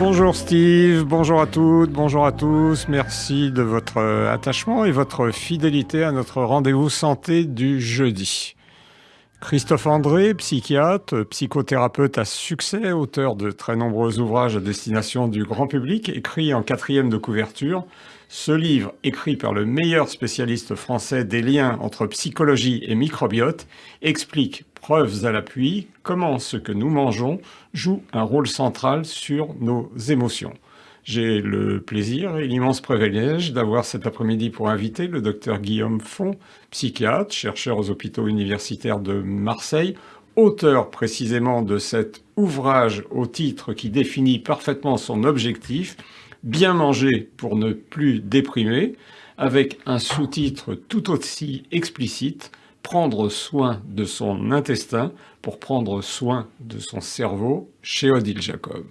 Bonjour Steve, bonjour à toutes, bonjour à tous. Merci de votre attachement et votre fidélité à notre rendez-vous santé du jeudi. Christophe André, psychiatre, psychothérapeute à succès, auteur de très nombreux ouvrages à destination du grand public, écrit en quatrième de couverture. Ce livre, écrit par le meilleur spécialiste français des liens entre psychologie et microbiote, explique preuves à l'appui, comment ce que nous mangeons joue un rôle central sur nos émotions. J'ai le plaisir et l'immense privilège d'avoir cet après-midi pour inviter le docteur Guillaume Font, psychiatre, chercheur aux hôpitaux universitaires de Marseille, auteur précisément de cet ouvrage au titre qui définit parfaitement son objectif, Bien manger pour ne plus déprimer, avec un sous-titre tout aussi explicite, prendre soin de son intestin pour prendre soin de son cerveau chez Odile Jacob.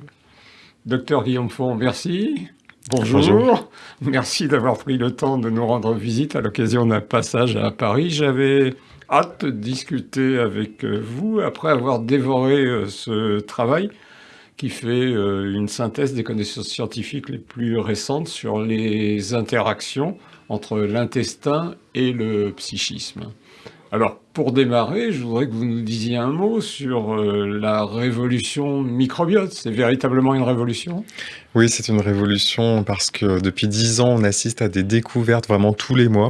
Docteur Guillaume Font, merci. Bonjour. Merci d'avoir pris le temps de nous rendre visite à l'occasion d'un passage à Paris. J'avais hâte de discuter avec vous après avoir dévoré euh, ce travail qui fait euh, une synthèse des connaissances scientifiques les plus récentes sur les interactions entre l'intestin et le psychisme. Alors, pour démarrer, je voudrais que vous nous disiez un mot sur euh, la révolution microbiote. C'est véritablement une révolution? Oui, c'est une révolution parce que depuis dix ans, on assiste à des découvertes vraiment tous les mois.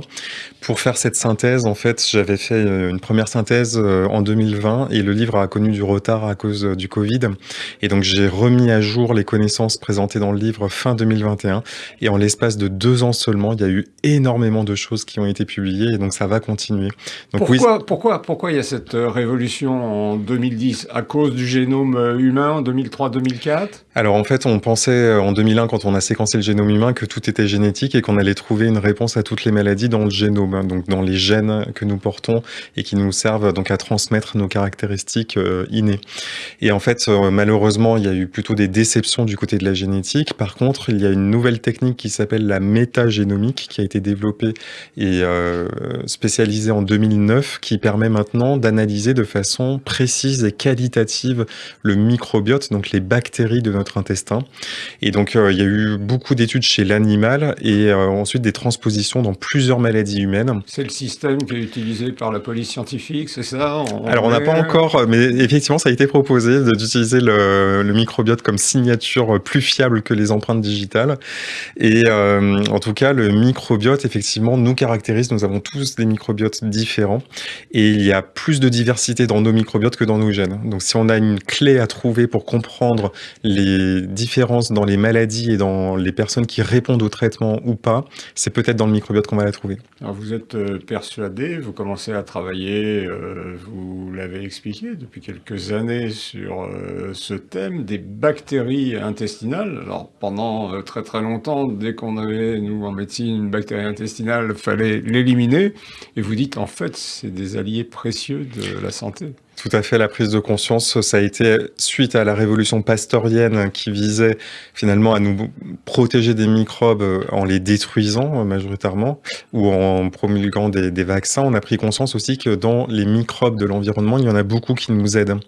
Pour faire cette synthèse, en fait, j'avais fait euh, une première synthèse euh, en 2020 et le livre a connu du retard à cause du Covid. Et donc, j'ai remis à jour les connaissances présentées dans le livre fin 2021. Et en l'espace de deux ans seulement, il y a eu énormément de choses qui ont été publiées et donc ça va continuer. Donc, pourquoi, pourquoi, pourquoi il y a cette euh, révolution en 2010 À cause du génome euh, humain en 2003-2004 Alors en fait, on pensait euh, en 2001, quand on a séquencé le génome humain, que tout était génétique et qu'on allait trouver une réponse à toutes les maladies dans le génome, hein, donc dans les gènes que nous portons et qui nous servent donc à transmettre nos caractéristiques innées. Et en fait, malheureusement, il y a eu plutôt des déceptions du côté de la génétique. Par contre, il y a une nouvelle technique qui s'appelle la métagénomique qui a été développée et spécialisée en 2009 qui permet maintenant d'analyser de façon précise et qualitative le microbiote, donc les bactéries de notre intestin. Et donc, euh, il y a eu beaucoup d'études chez l'animal et euh, ensuite des transpositions dans plusieurs maladies humaines. C'est le système qui est utilisé par la police scientifique, c'est ça? Alors, on n'a pas encore, mais effectivement, ça a été proposé d'utiliser le, le, microbiote comme signature plus fiable que les empreintes digitales. Et euh, en tout cas, le microbiote, effectivement, nous caractérise. Nous avons tous des microbiotes différents. Et il y a plus de diversité dans nos microbiotes que dans nos gènes. Donc si on a une clé à trouver pour comprendre les différences dans les maladies et dans les personnes qui répondent au traitement ou pas, c'est peut-être dans le microbiote qu'on va la trouver. Alors vous êtes euh, persuadé, vous commencez à travailler, euh, vous l'avez expliqué depuis quelques années sur euh, ce thème des bactéries intestinales. Alors pendant très très longtemps, dès qu'on avait, nous en médecine, une bactérie intestinale, fallait l'éliminer. Et vous dites en fait, c'est des alliés précieux de la santé. Tout à fait, la prise de conscience, ça a été suite à la révolution pastorienne qui visait finalement à nous protéger des microbes en les détruisant majoritairement ou en promulguant des, des vaccins. On a pris conscience aussi que dans les microbes de l'environnement, il y en a beaucoup qui nous aident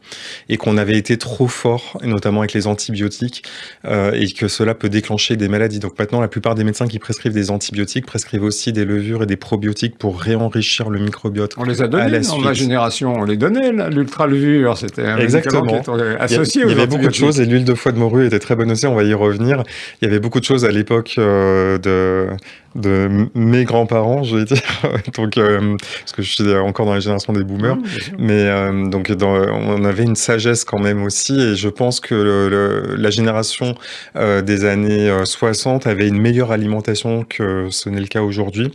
et qu'on avait été trop fort, notamment avec les antibiotiques, euh, et que cela peut déclencher des maladies. Donc maintenant, la plupart des médecins qui prescrivent des antibiotiques prescrivent aussi des levures et des probiotiques pour réenrichir le microbiote. On les a donnés dans ma génération, on les donnait là l'ultra-levure, c'était un Exactement. qui était associé Il y, avait beaucoup de choses et l'huile de foie de morue était très bonne aussi, on va y revenir. Il y avait beaucoup de choses à l'époque euh, de, de mes grands-parents, je vais dire, donc, euh, parce que je suis encore dans la génération des boomers, mais euh, donc dans, on avait une sagesse quand même aussi. Et je pense que le, la génération des années 60 avait une meilleure alimentation que ce n'est le cas aujourd'hui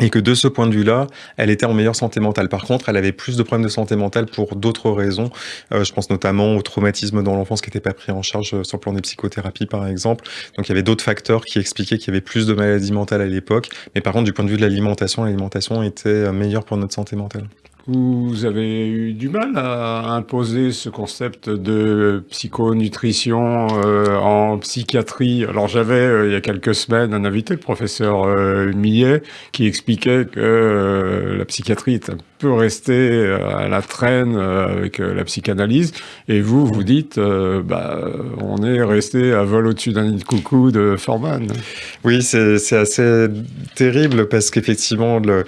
et que de ce point de vue-là, elle était en meilleure santé mentale. Par contre, elle avait plus de problèmes de santé mentale pour d'autres raisons. Euh, je pense notamment au traumatisme dans l'enfance qui n'était pas pris en charge euh, sur le plan des psychothérapies, par exemple. Donc il y avait d'autres facteurs qui expliquaient qu'il y avait plus de maladies mentales à l'époque. Mais par contre, du point de vue de l'alimentation, l'alimentation était euh, meilleure pour notre santé mentale. Vous avez eu du mal à imposer ce concept de psychonutrition euh, en psychiatrie? Alors j'avais euh, il y a quelques semaines un invité, le professeur euh, Millet, qui expliquait que la psychiatrie est un peu restée à la traîne avec la psychanalyse. Et vous, vous dites, bah, on est resté à vol au-dessus d'un nid de coucou de Forman. Oui, c'est assez terrible parce qu'effectivement, le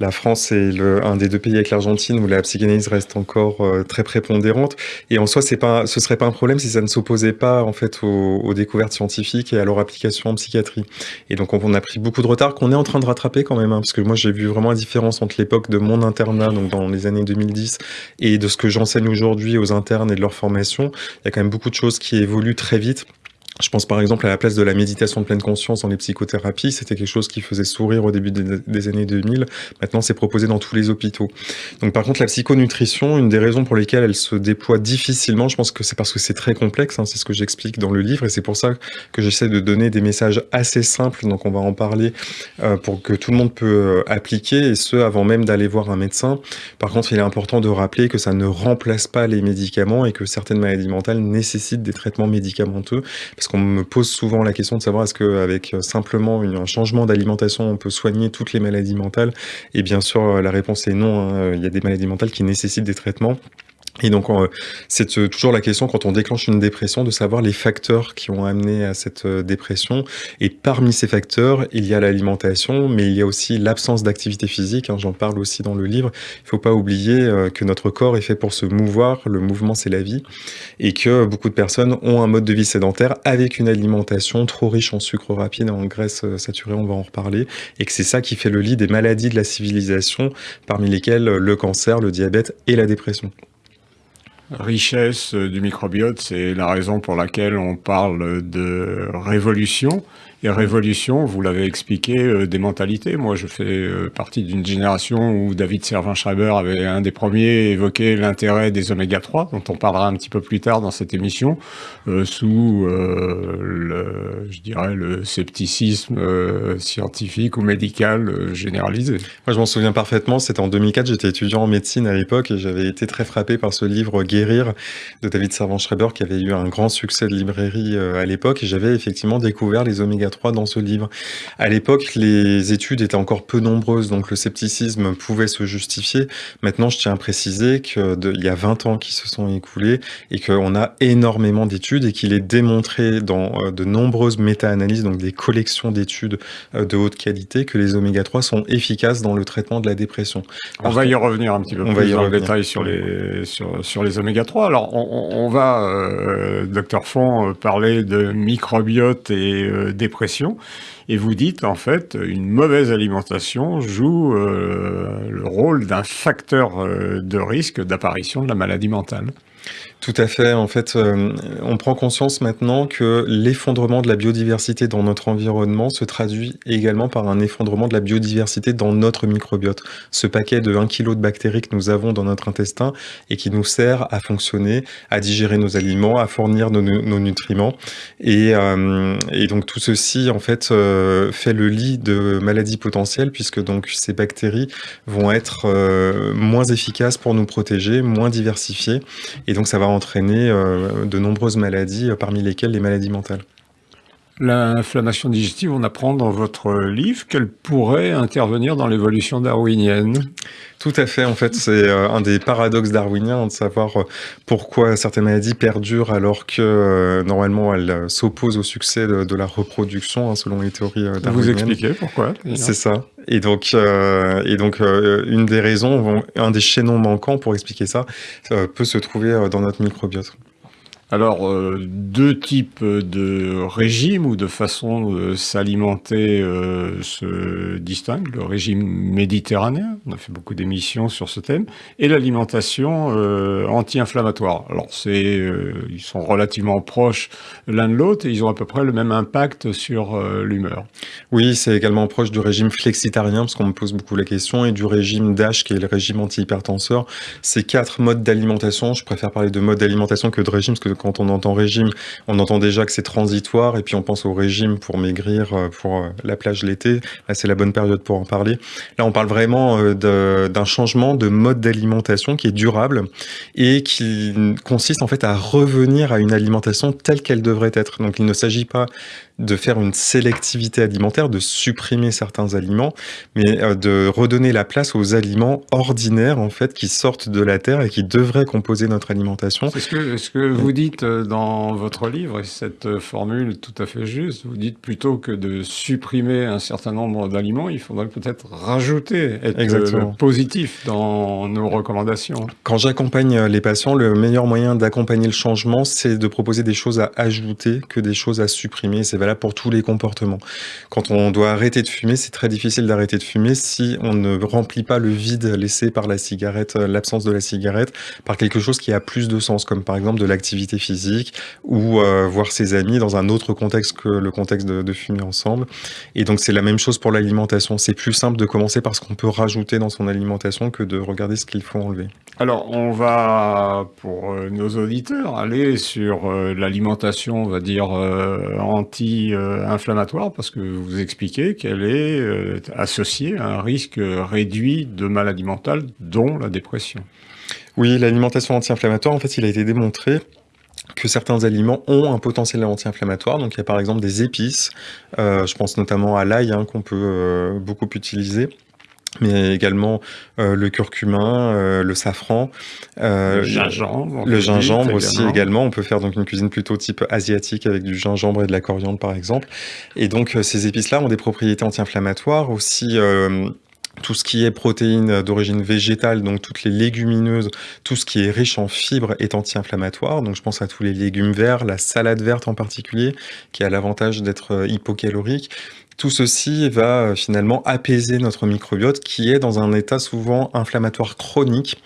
la France est le, un des deux pays avec l'Argentine où la psychanalyse reste encore euh, très prépondérante. Et en soi, pas, ce serait pas un problème si ça ne s'opposait pas en fait aux, découvertes scientifiques et à leur application en psychiatrie. Et donc, on, a pris beaucoup de retard qu'on est en train de rattraper quand même, hein, parce que moi, j'ai vu vraiment la différence entre l'époque de mon internat, donc dans les années 2010, et de ce que j'enseigne aujourd'hui aux internes et de leur formation. Il y a quand même beaucoup de choses qui évoluent très vite. Je pense par exemple à la place de la méditation de pleine conscience dans les psychothérapies. C'était quelque chose qui faisait sourire au début des, années 2000. Maintenant, c'est proposé dans tous les hôpitaux. Donc, par contre, la psychonutrition, une des raisons pour lesquelles elle se déploie difficilement, je pense que c'est parce que c'est très complexe. Hein, c'est ce que j'explique dans le livre, et c'est pour ça que j'essaie de donner des messages assez simples. Donc, on va en parler euh, pour que tout le monde peut euh, appliquer, et ce avant même d'aller voir un médecin. Par contre, il est important de rappeler que ça ne remplace pas les médicaments et que certaines maladies mentales nécessitent des traitements médicamenteux, qu'on me pose souvent la question de savoir est-ce qu'avec euh, simplement un changement d'alimentation, on peut soigner toutes les maladies mentales? Et bien sûr, euh, la réponse est non. Hein. Il y a des maladies mentales qui nécessitent des traitements. Et donc, c'est euh, toujours la question quand on déclenche une dépression de savoir les facteurs qui ont amené à cette euh, dépression. Et parmi ces facteurs, il y a l'alimentation, mais il y a aussi l'absence d'activité physique. Hein, j'en parle aussi dans le livre. Il ne faut pas oublier euh, que notre corps est fait pour se mouvoir. Le mouvement, c'est la vie. Et que beaucoup de personnes ont un mode de vie sédentaire avec une alimentation trop riche en sucre rapide et en graisse saturée. On va en reparler. Et que c'est ça qui fait le lit des maladies de la civilisation, parmi lesquelles le cancer, le diabète et la dépression richesse du microbiote, c'est la raison pour laquelle on parle de révolution. Et révolution, vous l'avez expliqué, euh, des mentalités. Moi, je fais euh, partie d'une génération où David Servin-Schreiber avait un des premiers évoqué l'intérêt des oméga 3, dont on parlera un petit peu plus tard dans cette émission, euh, sous le, je dirais, le scepticisme scientifique ou médical généralisé. Moi, je m'en souviens parfaitement. C'était en 2004. J'étais étudiant en médecine à l'époque et j'avais été très frappé par ce livre Guérir de David Servan-Schreiber qui avait eu un grand succès de librairie à l'époque et j'avais effectivement découvert les oméga 3 dans ce livre. À l'époque, les études étaient encore peu nombreuses, donc le scepticisme pouvait se justifier. Maintenant, je tiens à préciser qu'il y a 20 ans qui se sont écoulés et qu'on a énormément d'études et qu'il est démontré dans euh, de nombreuses méta-analyses, donc des collections d'études euh, de haute qualité, que les oméga 3 sont efficaces dans le traitement de la dépression. on va y revenir un petit peu plus dans le détail sur les, sur, sur les oméga 3. Alors, on, va, euh, docteur Font, parler de microbiote et dépression et vous dites en fait une mauvaise alimentation joue euh, le rôle d'un facteur euh, de risque d'apparition de la maladie mentale. Tout à fait. En fait, euh, on prend conscience maintenant que l'effondrement de la biodiversité dans notre environnement se traduit également par un effondrement de la biodiversité dans notre microbiote. Ce paquet de 1 kg de bactéries que nous avons dans notre intestin et qui nous sert à fonctionner, à digérer nos aliments, à fournir nos, nutriments. Et, euh, et, donc tout ceci, en fait, euh, fait le lit de maladies potentielles puisque donc ces bactéries vont être moins efficaces pour nous protéger, moins diversifiées. Et donc ça va entraîner euh, de nombreuses maladies, euh, parmi lesquelles les maladies mentales. L'inflammation digestive, on apprend dans votre livre qu'elle pourrait intervenir dans l'évolution darwinienne. Tout à fait, en fait, c'est euh, un des paradoxes darwiniens de savoir pourquoi certaines maladies perdurent alors que normalement elles s'opposent au succès de, la reproduction, hein, selon les théories darwiniennes. Vous expliquez pourquoi C'est ça. Et donc, et donc une des raisons, un des chaînons manquants pour expliquer ça, peut se trouver dans notre microbiote. Alors, euh, deux types de régimes ou de façons de s'alimenter euh, se distinguent. Le régime méditerranéen, on a fait beaucoup d'émissions sur ce thème, et l'alimentation euh, anti-inflammatoire. Alors, c'est, ils sont relativement proches l'un de l'autre et ils ont à peu près le même impact sur l'humeur. Oui, c'est également proche du régime flexitarien, parce qu'on me pose beaucoup la question, et du régime DASH, qui est le régime anti-hypertenseur. Ces quatre modes d'alimentation, je préfère parler de mode d'alimentation que de régime, parce que Quand on entend régime, on entend déjà que c'est transitoire, et puis on pense au régime pour maigrir euh, pour euh, la plage l'été. Là, c'est la bonne période pour en parler. Là, on parle vraiment d'un changement de mode d'alimentation qui est durable et qui consiste en fait à revenir à une alimentation telle qu'elle devrait être. Donc, il ne s'agit pas de faire une sélectivité alimentaire, de supprimer certains aliments, mais euh, de redonner la place aux aliments ordinaires en fait qui sortent de la terre et qui devraient composer notre alimentation. C'est ce que, ce que vous dites euh, dans votre livre, et cette euh, formule tout à fait juste, vous dites plutôt que de supprimer un certain nombre d'aliments, il faudrait peut-être rajouter, être positif dans nos recommandations. Quand j'accompagne les patients, le meilleur moyen d'accompagner le changement, c'est de proposer des choses à ajouter que des choses à supprimer. C'est pour tous les comportements. Quand on doit arrêter de fumer, c'est très difficile d'arrêter de fumer si on ne remplit pas le vide laissé par la cigarette, euh, l'absence de la cigarette, par quelque chose qui a plus de sens, comme par exemple de l'activité physique ou euh, voir ses amis dans un autre contexte que le contexte de, fumer ensemble. Et donc c'est la même chose pour l'alimentation. C'est plus simple de commencer par ce qu'on peut rajouter dans son alimentation que de regarder ce qu'il faut enlever. Alors, on va, pour euh, nos auditeurs, aller sur l'alimentation, on va dire, anti inflammatoire parce que vous expliquez qu'elle est euh, associée à un risque réduit de maladie mentale, dont la dépression. Oui, l'alimentation anti-inflammatoire, en fait, il a été démontré que certains aliments ont un potentiel anti-inflammatoire. Donc il y a par exemple des épices, euh, je pense notamment à l'ail hein, qu'on peut euh, beaucoup utiliser mais également euh, le curcumin, euh, le safran, euh, le gingembre, le gingembre aussi également. On peut faire donc une cuisine plutôt type asiatique avec du gingembre et de la coriandre par exemple. Et donc ces épices-là ont des propriétés anti-inflammatoires aussi. tout ce qui est protéines d'origine végétale, donc toutes les légumineuses, tout ce qui est riche en fibres est anti-inflammatoire. Donc je pense à tous les légumes verts, la salade verte en particulier, qui a l'avantage d'être hypocalorique. Tout ceci va euh, finalement apaiser notre microbiote qui est dans un état souvent inflammatoire chronique.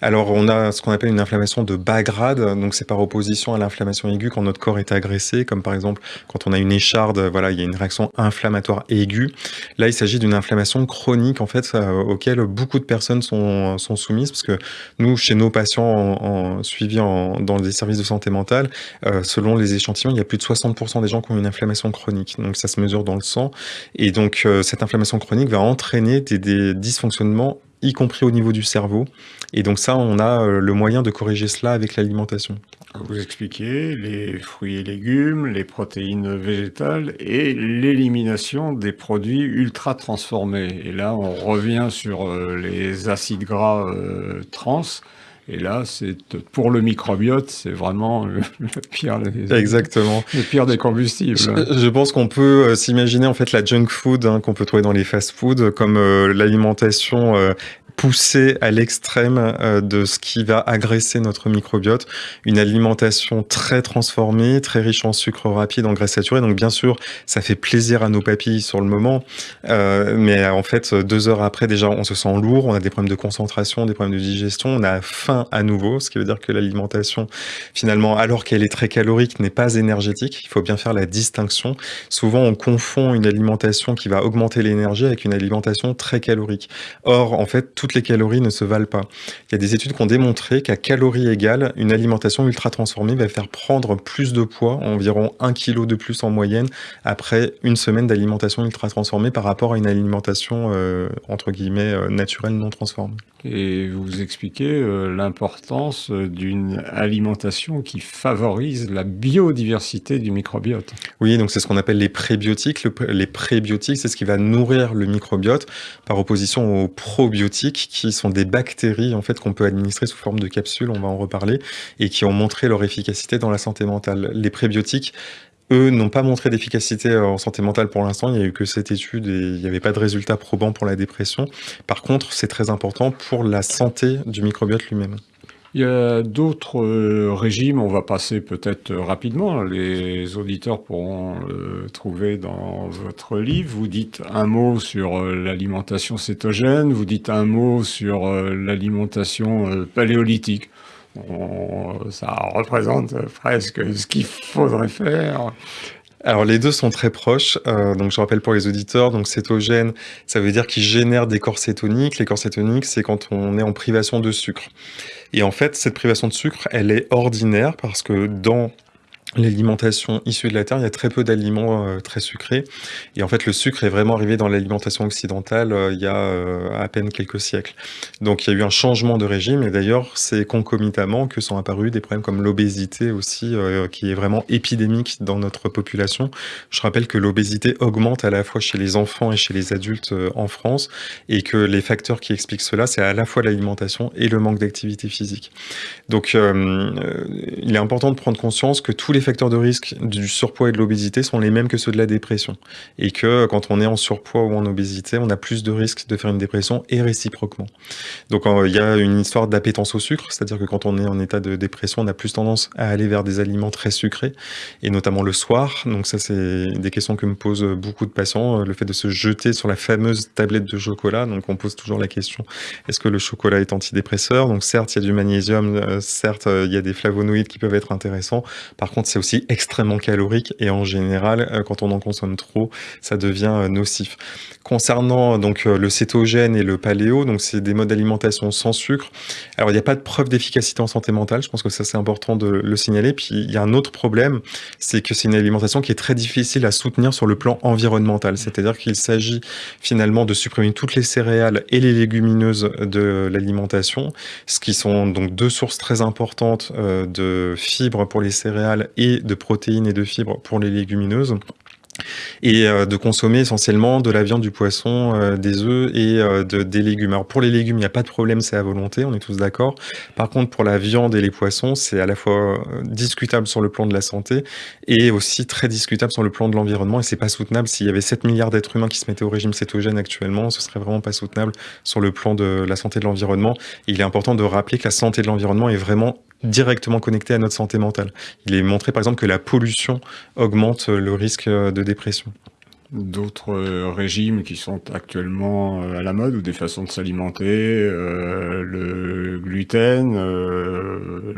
Alors on a ce qu'on appelle une inflammation de bas grade, donc c'est par opposition à l'inflammation aiguë quand notre corps est agressé, comme par exemple quand on a une écharde, voilà, il y a une réaction inflammatoire aiguë. Là, il s'agit d'une inflammation chronique en fait euh, auquel beaucoup de personnes sont, soumises parce que nous, chez nos patients en, suivis dans des services de santé mentale, euh, selon les échantillons, il y a plus de 60% des gens qui ont une inflammation chronique. Donc ça se mesure dans le sang. Et donc, euh, cette inflammation chronique va entraîner des, dysfonctionnements y compris au niveau du cerveau. Et donc ça, on a euh, le moyen de corriger cela avec l'alimentation. Vous expliquez les fruits et légumes, les protéines végétales et l'élimination des produits ultra transformés. Et là, on revient sur euh, les acides gras trans et là, c'est pour le microbiote, c'est vraiment le, pire. Des, Exactement. Le pire des combustibles. Je, pense qu'on peut euh, s'imaginer en fait la junk food hein, qu'on peut trouver dans les fast-foods comme euh, l'alimentation euh, poussé à l'extrême euh, de ce qui va agresser notre microbiote. Une alimentation très transformée, très riche en sucre rapide, en graisse saturée. Donc bien sûr, ça fait plaisir à nos papilles sur le moment, euh, mais en fait, deux heures après, déjà, on se sent lourd, on a des problèmes de concentration, des problèmes de digestion, on a faim à nouveau, ce qui veut dire que l'alimentation, finalement, alors qu'elle est très calorique, n'est pas énergétique. Il faut bien faire la distinction. Souvent, on confond une alimentation qui va augmenter l'énergie avec une alimentation très calorique. Or, en fait, tout les calories ne se valent pas. Il y a des études qui ont démontré qu'à calories égales, une alimentation ultra transformée va faire prendre plus de poids, environ 1 kg de plus en moyenne, après une semaine d'alimentation ultra transformée par rapport à une alimentation, euh, entre guillemets, euh, naturelle non transformée. Et vous expliquez euh, l'importance d'une alimentation qui favorise la biodiversité du microbiote. Oui, donc c'est ce qu'on appelle les prébiotiques. les prébiotiques, c'est ce qui va nourrir le microbiote par opposition aux probiotiques qui sont des bactéries en fait qu'on peut administrer sous forme de capsules, on va en reparler, et qui ont montré leur efficacité dans la santé mentale. Les prébiotiques eux n'ont pas montré d'efficacité en santé mentale pour l'instant. Il n'y a eu que cette étude et il n'y avait pas de résultats probants pour la dépression. Par contre, c'est très important pour la santé du microbiote lui-même. Il y a d'autres euh, régimes, on va passer peut-être rapidement, les auditeurs pourront le trouver dans votre livre. Vous dites un mot sur euh, l'alimentation cétogène, vous dites un mot sur euh, l'alimentation paléolithique ça représente presque ce qu'il faudrait faire. Alors les deux sont très proches, euh, donc je rappelle pour les auditeurs, donc cétogène, ça veut dire qu'il génère des corps cétoniques. Les corps cétoniques, c'est quand on est en privation de sucre. Et en fait, cette privation de sucre, elle est ordinaire parce que dans l'alimentation issue de la Terre, il y a très peu d'aliments euh, très sucrés. Et en fait, le sucre est vraiment arrivé dans l'alimentation occidentale euh, il y a euh, à peine quelques siècles. Donc il y a eu un changement de régime, et d'ailleurs, c'est concomitamment que sont apparus des problèmes comme l'obésité aussi, qui est vraiment épidémique dans notre population. Je rappelle que l'obésité augmente à la fois chez les enfants et chez les adultes en France, et que les facteurs qui expliquent cela, c'est à la fois l'alimentation et le manque d'activité physique. Donc il est important de prendre conscience que tous les facteurs de risque du surpoids et de l'obésité sont les mêmes que ceux de la dépression. Et que quand on est en surpoids ou en obésité, on a plus de risques de faire une dépression et réciproquement. Donc il y a une histoire d'appétence au sucre, c'est-à-dire que quand on est en état de dépression, on a plus tendance à aller vers des aliments très sucrés, et notamment le soir. Donc ça, c'est des questions que me posent beaucoup de patients, le fait de se jeter sur la fameuse tablette de chocolat. Donc on pose toujours la question, est-ce que le chocolat est antidépresseur? Donc certes, il y a du magnésium, euh, certes, il y a des flavonoïdes qui peuvent être intéressants. Par contre, c'est aussi extrêmement calorique et en général, euh, quand on en consomme trop, ça devient euh, nocif. Concernant donc euh, le cétogène et le paléo, donc c'est des modes d'alimentation sans sucre. Alors il n'y a pas de preuve d'efficacité en santé mentale, je pense que ça c'est important de le signaler. Puis il y a un autre problème, c'est que c'est une alimentation qui est très difficile à soutenir sur le plan environnemental. C'est-à-dire qu'il s'agit finalement de supprimer toutes les céréales et les légumineuses de l'alimentation, ce qui sont donc deux sources très importantes de fibres pour les céréales et de protéines et de fibres pour les légumineuses et euh, de consommer essentiellement de la viande, du poisson, euh, des œufs et euh, de, des légumes. Alors pour les légumes, il n'y a pas de problème, c'est à volonté, on est tous d'accord. Par contre, pour la viande et les poissons, c'est à la fois discutable sur le plan de la santé et aussi très discutable sur le plan de l'environnement et c'est pas soutenable. S'il y avait 7 milliards d'êtres humains qui se mettaient au régime cétogène actuellement, ce serait vraiment pas soutenable sur le plan de la santé de l'environnement. Il est important de rappeler que la santé de l'environnement est vraiment directement connecté à notre santé mentale. Il est montré par exemple que la pollution augmente le risque de dépression d'autres euh, régimes qui sont actuellement euh, à la mode ou des façons de s'alimenter, euh, le gluten,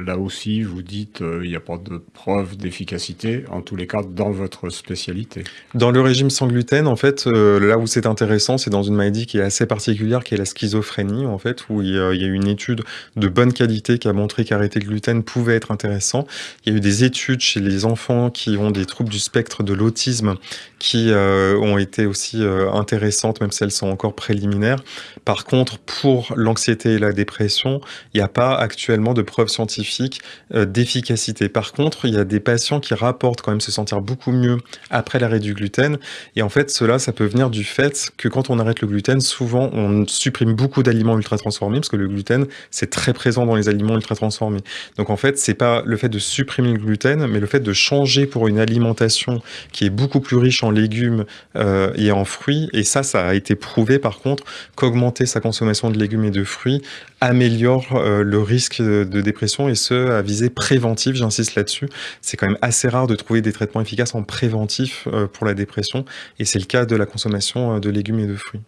là aussi vous dites il n'y a pas de preuve d'efficacité, en tous les cas dans votre spécialité. Dans le régime sans gluten, en fait, là où c'est intéressant, c'est dans une maladie qui est assez particulière, qui est la schizophrénie, en fait, où il y a, une étude de bonne qualité qui a montré qu'arrêter le gluten pouvait être intéressant. Il y a eu des études chez les enfants qui ont des troubles du spectre de l'autisme qui ont été aussi euh, intéressantes, même si elles sont encore préliminaires. Par contre, pour l'anxiété et la dépression, il n'y a pas actuellement de preuves scientifiques euh, d'efficacité. Par contre, il y a des patients qui rapportent quand même se sentir beaucoup mieux après l'arrêt du gluten. Et en fait, cela, ça peut venir du fait que quand on arrête le gluten, souvent, on supprime beaucoup d'aliments ultra transformés, parce que le gluten, c'est très présent dans les aliments ultra transformés. Donc en fait, c'est pas le fait de supprimer le gluten, mais le fait de changer pour une alimentation qui est beaucoup plus riche en légumes, euh, et en fruits. Et ça, ça a été prouvé par contre qu'augmenter sa consommation de légumes et de fruits améliore euh, le risque de, dépression et ce, à visée préventive, j'insiste là-dessus. C'est quand même assez rare de trouver des traitements efficaces en préventif euh, pour la dépression et c'est le cas de la consommation de légumes et de fruits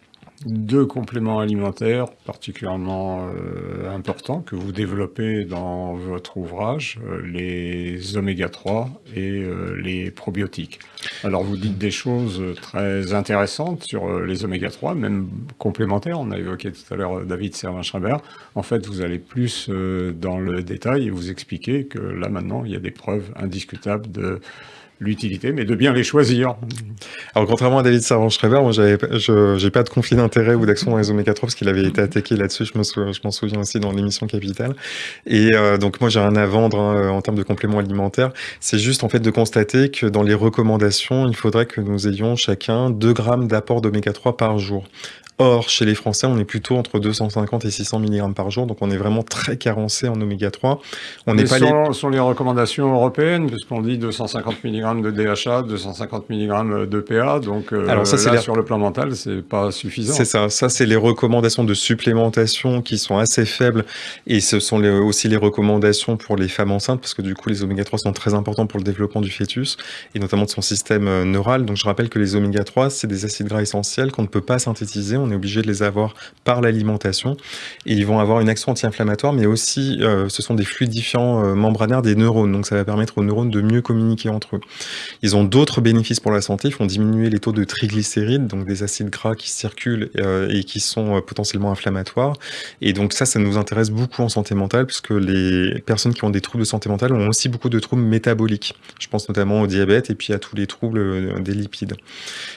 deux compléments alimentaires particulièrement euh, importants que vous développez dans votre ouvrage, euh, les oméga 3 et euh, les probiotiques. Alors vous dites des choses très intéressantes sur les oméga 3, même complémentaires. On a évoqué tout à l'heure David Servin-Schreiber. En fait, vous allez plus dans le détail et vous expliquez que là maintenant, il y a des preuves indiscutables de l'utilité, mais de bien les choisir. Alors, contrairement à David Servan-Schreiber, moi, je n'ai pas de conflit d'intérêt ou d'action dans les oméga 3 parce qu'il avait été attaqué là-dessus. Je m'en souviens aussi dans l'émission Capital. Et euh, donc, moi, j'ai rien à vendre hein, en termes de compléments alimentaires. C'est juste, en fait, de constater que dans les recommandations, il faudrait que nous ayons chacun 2 grammes d'apport d'oméga 3 par jour. Or, chez les Français, on est plutôt entre 250 et 600 mg par jour, donc on est vraiment très carencé en oméga 3. On pas sont, les... sont les recommandations européennes, puisqu'on dit 250 mg de DHA, 250 mg de PA, donc euh, Alors ça, là, sur le plan mental, c'est pas suffisant. C'est ça, ça c'est les recommandations de supplémentation qui sont assez faibles, et ce sont aussi les recommandations pour les femmes enceintes, parce que du coup, les oméga 3 sont très importants pour le développement du fœtus, et notamment de son système euh, neural. Donc je rappelle que les oméga 3, c'est des acides gras essentiels qu'on ne peut pas synthétiser, on est obligé de les avoir par l'alimentation. Et ils vont avoir une action anti-inflammatoire, mais aussi, euh, ce sont des fluidifiants euh, membranaires des neurones. Donc, ça va permettre aux neurones de mieux communiquer entre eux. Ils ont d'autres bénéfices pour la santé. Ils font diminuer les taux de triglycérides, donc des acides gras qui circulent euh, et qui sont potentiellement inflammatoires. Et donc, ça, ça nous intéresse beaucoup en santé mentale, puisque les personnes qui ont des troubles de santé mentale ont aussi beaucoup de troubles métaboliques. Je pense notamment au diabète et puis à tous les troubles des lipides.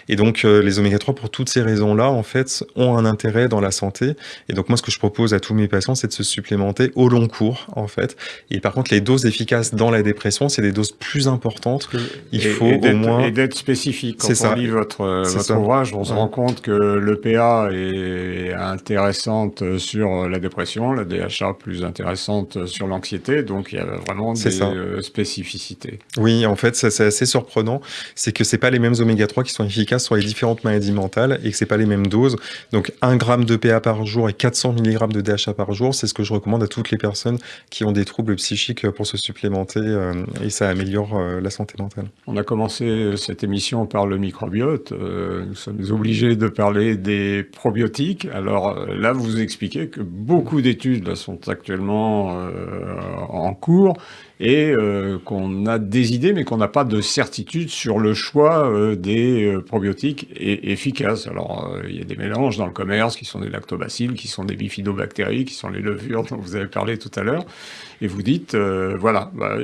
Et donc, les oméga 3, pour toutes ces raisons-là, en fait, ont un intérêt dans la santé. Et donc, moi, ce que je propose à tous mes patients, c'est de se supplémenter au long cours, en fait. Et par contre, les doses efficaces dans la dépression, c'est des doses plus importantes. Il faut au moins... Et d'être spécifique. Quand on lit votre, votre ouvrage, on se rend compte que l'EPA est intéressante sur la dépression, la DHA plus intéressante sur l'anxiété. Donc, il y a vraiment des euh, spécificités. Oui, en fait, c'est assez surprenant. C'est que c'est pas les mêmes oméga 3 qui sont efficaces sur les différentes maladies mentales et que c'est pas les mêmes doses. Donc, 1 gramme d'EPA par jour et 400 mg de DHA par jour, c'est ce que je recommande à toutes les personnes qui ont des troubles psychiques pour se supplémenter euh, et ça améliore euh, la santé mentale. On a commencé cette émission par le microbiote. Euh, nous sommes obligés de parler des probiotiques. Alors là, vous expliquez que beaucoup d'études sont actuellement en cours et euh, qu'on a des idées, mais qu'on n'a pas de certitude sur le choix euh, des euh, probiotiques efficaces. Alors, il y a des mélanges dans le commerce qui sont des lactobacilles, qui sont des bifidobactéries, qui sont les levures dont vous avez parlé tout à l'heure et vous dites, euh, voilà, bah,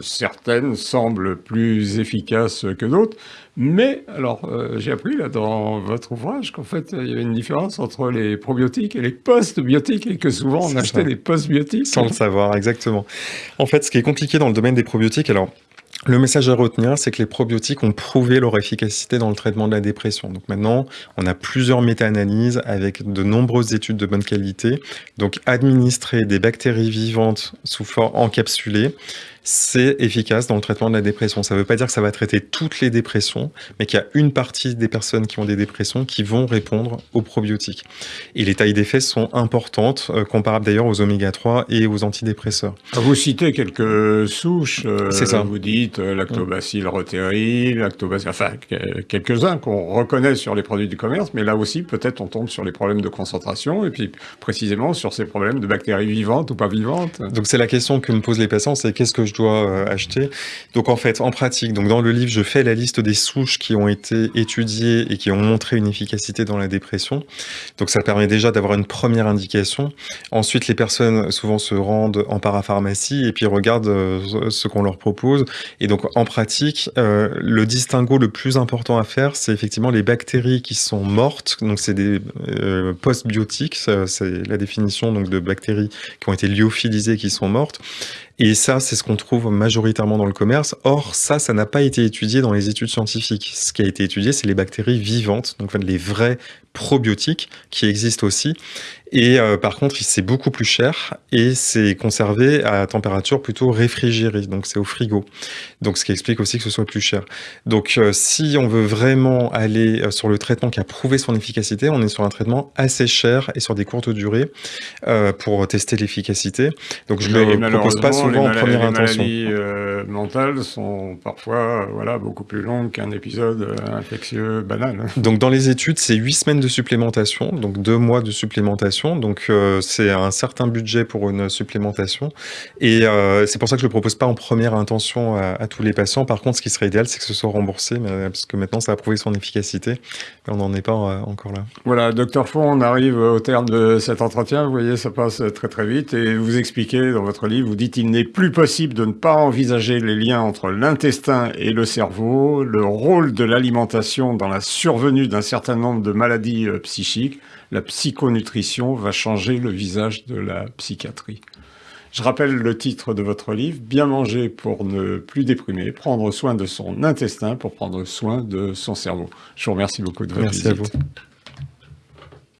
certaines semblent plus efficaces que d'autres, mais alors euh, j'ai appris là dans votre ouvrage qu'en fait il y avait une différence entre les probiotiques et les post-biotiques et que souvent on achetait des post-biotiques. Sans le savoir, exactement. En fait, ce qui est compliqué dans le domaine des probiotiques, alors le message à retenir, c'est que les probiotiques ont prouvé leur efficacité dans le traitement de la dépression. Donc maintenant, on a plusieurs méta-analyses avec de nombreuses études de bonne qualité. Donc administrer des bactéries vivantes sous forme encapsulée, c'est efficace dans le traitement de la dépression. Ça ne veut pas dire que ça va traiter toutes les dépressions, mais qu'il y a une partie des personnes qui ont des dépressions qui vont répondre aux probiotiques. Et les tailles d'effet sont importantes, euh, comparables d'ailleurs aux oméga 3 et aux antidépresseurs. Vous citez quelques souches, euh, c'est ça. vous dites euh, lactobacille reuteri, lactobacille, enfin quelques-uns qu'on reconnaît sur les produits du commerce, mais là aussi peut-être on tombe sur les problèmes de concentration et puis précisément sur ces problèmes de bactéries vivantes ou pas vivantes. Donc c'est la question que me posent les patients, c'est qu'est-ce que je dois euh, acheter. Donc en fait, en pratique, donc dans le livre, je fais la liste des souches qui ont été étudiées et qui ont montré une efficacité dans la dépression. Donc ça permet déjà d'avoir une première indication. Ensuite, les personnes souvent se rendent en parapharmacie et puis regardent euh, ce qu'on leur propose. Et donc en pratique, euh, le distinguo le plus important à faire, c'est effectivement les bactéries qui sont mortes. Donc c'est des postbiotiques, c'est la définition donc de bactéries qui ont été lyophilisées qui sont mortes. Et ça, c'est ce qu'on trouve majoritairement dans le commerce. Or, ça, ça n'a pas été étudié dans les études scientifiques. Ce qui a été étudié, c'est les bactéries vivantes, donc les vraies probiotiques qui existent aussi. Et euh, par contre, c'est beaucoup plus cher et c'est conservé à température plutôt réfrigérée, donc c'est au frigo. Donc ce qui explique aussi que ce soit plus cher. Donc euh, si on veut vraiment aller euh, sur le traitement qui a prouvé son efficacité, on est sur un traitement assez cher et sur des courtes durées pour tester l'efficacité. Donc je ne le propose pas souvent en première intention. Les maladies mentales sont parfois voilà, beaucoup plus longues qu'un épisode infectieux banal. Donc dans les études, c'est 8 semaines de supplémentation, donc 2 mois de supplémentation donc euh, c'est un certain budget pour une supplémentation. Et euh, c'est pour ça que je ne le propose pas en première intention à, tous les patients. Par contre, ce qui serait idéal, c'est que ce soit remboursé, mais, parce que maintenant, ça a prouvé son efficacité. Mais on n'en est pas euh, encore là. Voilà, docteur Font, on arrive au terme de cet entretien. Vous voyez, ça passe très très vite. Et vous expliquez dans votre livre, vous dites il n'est plus possible de ne pas envisager les liens entre l'intestin et le cerveau, le rôle de l'alimentation dans la survenue d'un certain nombre de maladies psychiques, la psychonutrition va changer le visage de la psychiatrie. Je rappelle le titre de votre livre, Bien manger pour ne plus déprimer, prendre soin de son intestin pour prendre soin de son cerveau. Je vous remercie beaucoup de votre Merci À vous.